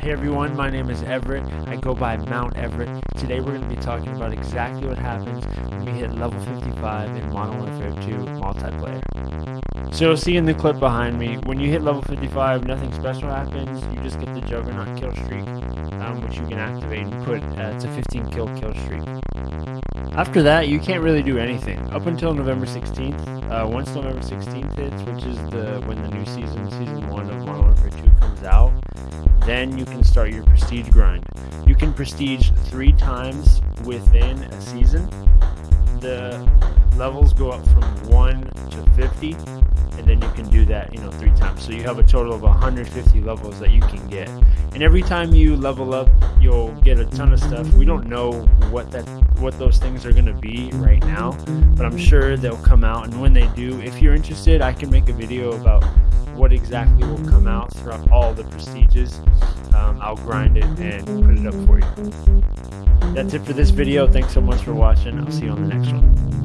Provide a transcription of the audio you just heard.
Hey everyone, my name is Everett. I go by Mount Everett. Today we're going to be talking about exactly what happens when we hit level 55 in Modern Warfare 2 multiplayer. So see in the clip behind me, when you hit level 55, nothing special happens. You just get the Juggernaut kill streak, um, which you can activate and put uh, to 15 kill kill streak. After that, you can't really do anything up until November 16th. Uh, once November 16th hits, which is the when the new season, season then you can start your prestige grind. You can prestige three times within a season. The levels go up from 1 to 50, and then you can do that, you know, three times. So you have a total of 150 levels that you can get. And every time you level up, you'll get a ton of stuff. We don't know what that what those things are going to be right now, but I'm sure they'll come out and when they do, if you're interested, I can make a video about what exactly will come out throughout all the prestiges. Um, I'll grind it and put it up for you. That's it for this video. Thanks so much for watching. I'll see you on the next one.